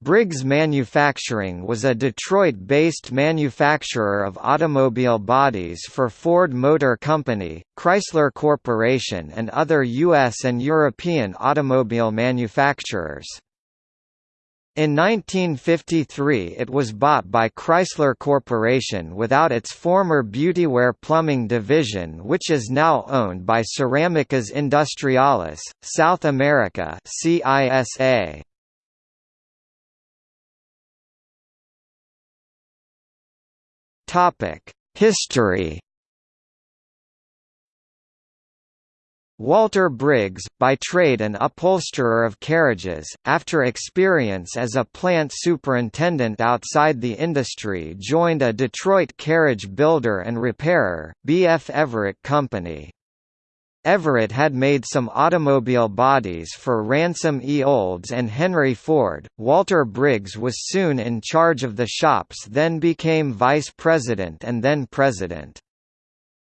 Briggs Manufacturing was a Detroit-based manufacturer of automobile bodies for Ford Motor Company, Chrysler Corporation and other U.S. and European automobile manufacturers. In 1953 it was bought by Chrysler Corporation without its former Beautyware Plumbing division which is now owned by Ceramicas Industriales, South America CISA. History Walter Briggs, by trade an upholsterer of carriages, after experience as a plant superintendent outside the industry joined a Detroit carriage builder and repairer, B.F. Everitt Company. Everitt had made some automobile bodies for Ransom E. Olds and Henry Ford. Walter Briggs was soon in charge of the shops then became vice president and then president.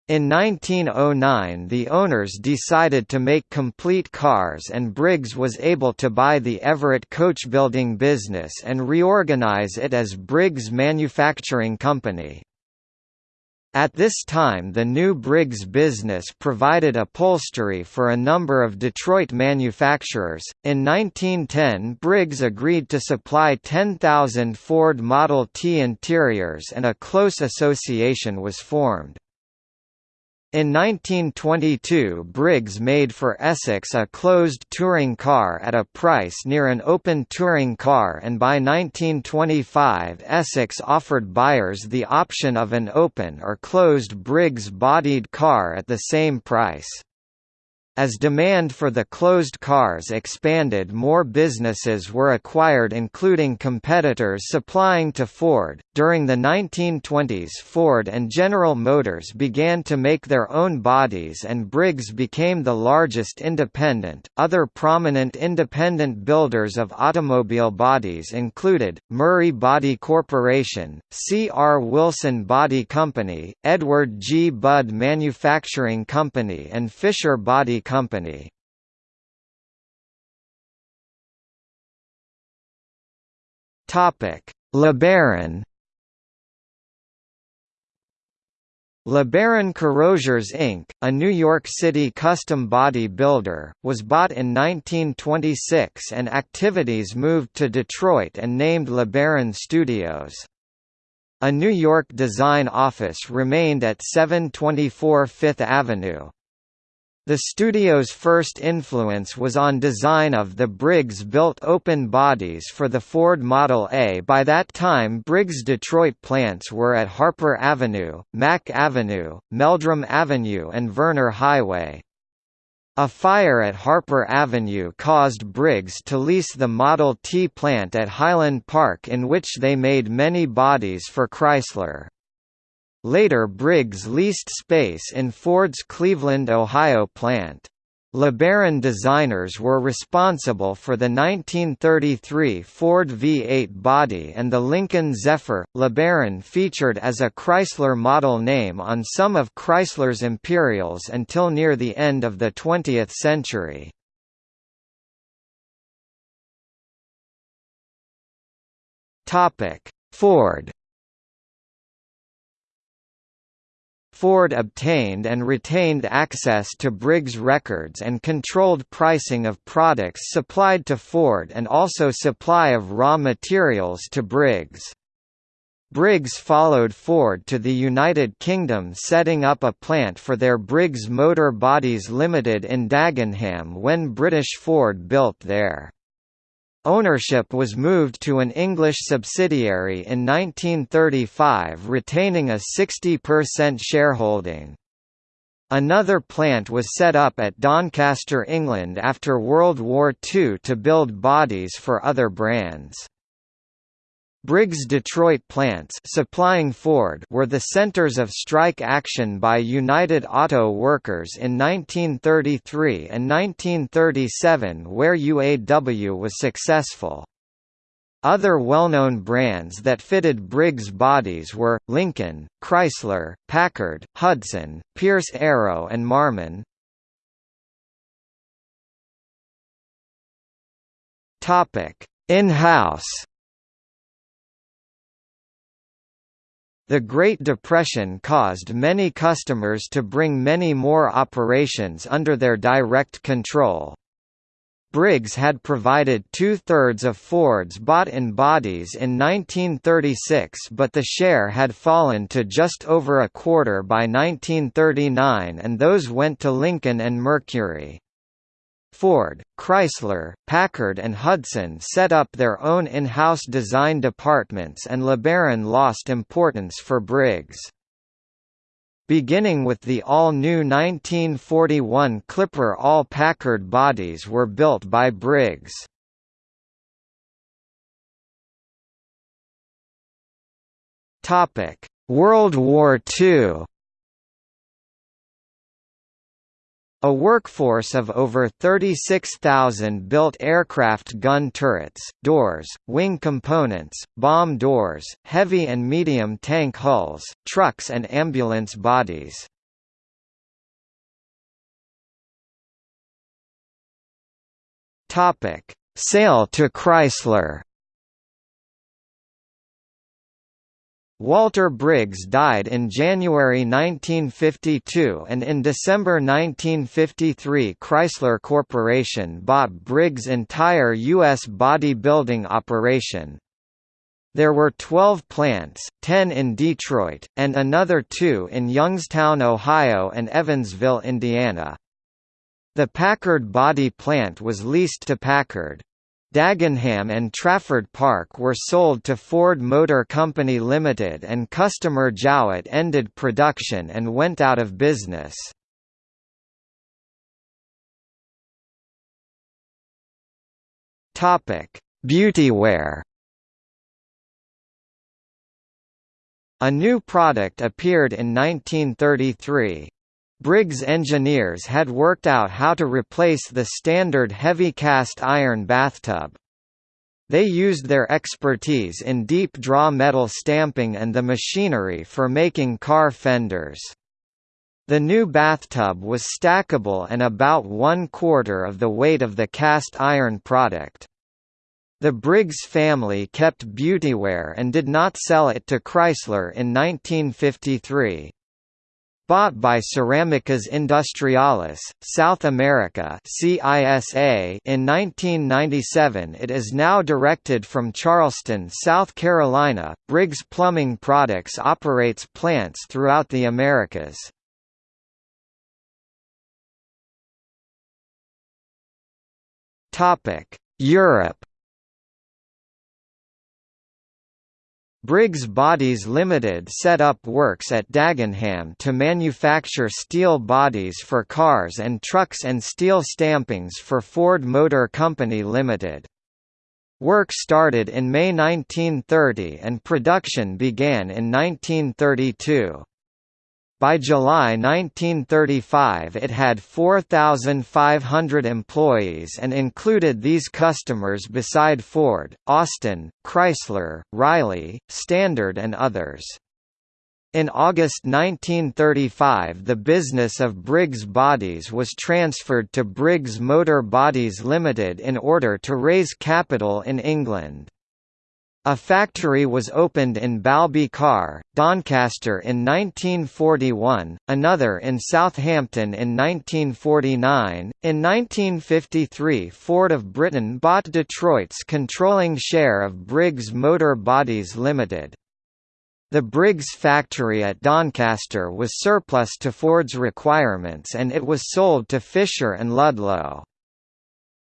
In 1909 the owners decided to make complete cars and Briggs was able to buy the Everitt coachbuilding business and reorganize it as Briggs Manufacturing Company. At this time the new Briggs business provided upholstery for a number of Detroit manufacturers. In 1910 Briggs agreed to supply 10,000 Ford Model T interiors and a close association was formed. In 1922 Briggs made for Essex a closed touring car at a price near an open touring car and by 1925 Essex offered buyers the option of an open or closed Briggs-bodied car at the same price. As demand for the closed cars expanded more businesses were acquired including competitors supplying to Ford. During the 1920s Ford and General Motors began to make their own bodies and Briggs became the largest independent. Other prominent independent builders of automobile bodies included, Murray Body Corporation, C. R. Wilson Body Company, Edward G. Budd Manufacturing Company and Fisher Body Company. Topic: LeBaron. LeBaron Carrossiers Inc., a New York City custom body builder, was bought in 1926 and activities moved to Detroit and named LeBaron Studios. A New York design office remained at 724 Fifth Avenue. The studio's first influence was on design of the Briggs built open bodies for the Ford Model A by that time Briggs Detroit plants were at Harper Avenue, Mack Avenue, Meldrum Avenue and Vernor Highway. A fire at Harper Avenue caused Briggs to lease the Model T plant at Highland Park in which they made many bodies for Chrysler. Later Briggs leased space in Ford's Cleveland, Ohio plant. LeBaron designers were responsible for the 1933 Ford V8 body and the Lincoln Zephyr. LeBaron featured as a Chrysler model name on some of Chrysler's Imperials until near the end of the 20th century. Ford Ford obtained and retained access to Briggs records and controlled pricing of products supplied to Ford and also supply of raw materials to Briggs. Briggs followed Ford to the United Kingdom setting up a plant for their Briggs Motor Bodies Limited in Dagenham when British Ford built there. Ownership was moved to an English subsidiary in 1935 retaining a 60% shareholding. Another plant was set up at Doncaster, England after World War II to build bodies for other brands. Briggs Detroit plants supplying Ford were the centers of strike action by United Auto Workers in 1933 and 1937 where UAW was successful. Other well-known brands that fitted Briggs bodies were, Lincoln, Chrysler, Packard, Hudson, Pierce Arrow and Marmon. In-house The Great Depression caused many customers to bring many more operations under their direct control. Briggs had provided two-thirds of Ford's bought-in bodies in 1936 but the share had fallen to just over a quarter by 1939 and those went to Lincoln and Mercury. Ford, Chrysler, Packard and Hudson set up their own in-house design departments and LeBaron lost importance for Briggs. Beginning with the all-new 1941 Clipper all Packard bodies were built by Briggs. World War II A workforce of over 36,000 built aircraft gun turrets, doors, wing components, bomb doors, heavy and medium tank hulls, trucks and ambulance bodies. Sale to Chrysler Walter Briggs died in January 1952 and in December 1953 Chrysler Corporation bought Briggs' entire U.S. body-building operation. There were 12 plants, 10 in Detroit, and another two in Youngstown, Ohio and Evansville, Indiana. The Packard body plant was leased to Packard. Dagenham and Trafford Park were sold to Ford Motor Company Limited and customer Jowett ended production and went out of business. Beautyware A new product appeared in 1933. Briggs engineers had worked out how to replace the standard heavy cast iron bathtub. They used their expertise in deep draw metal stamping and the machinery for making car fenders. The new bathtub was stackable and about one quarter of the weight of the cast iron product. The Briggs family kept beautyware and did not sell it to Chrysler in 1953. Bought by Ceramicas Industriales, South America CISA in 1997 it is now directed from Charleston, South Carolina. Briggs Plumbing Products operates plants throughout the Americas. Europe Briggs Bodies Limited set up works at Dagenham to manufacture steel bodies for cars and trucks and steel stampings for Ford Motor Company Limited. Work started in May 1930 and production began in 1932. By July 1935 it had 4,500 employees and included these customers beside Ford, Austin, Chrysler, Riley, Standard and others. In August 1935 the business of Briggs Bodies was transferred to Briggs Motor Bodies Limited in order to raise capital in England. A factory was opened in Balby Carr, Doncaster in 1941, another in Southampton in 1949. In 1953, Ford of Britain bought Detroit's controlling share of Briggs Motor Bodies Limited. The Briggs factory at Doncaster was surplus to Ford's requirements and it was sold to Fisher and Ludlow.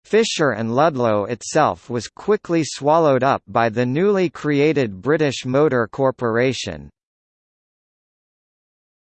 Fisher and Ludlow itself was quickly swallowed up by the newly created British Motor Corporation.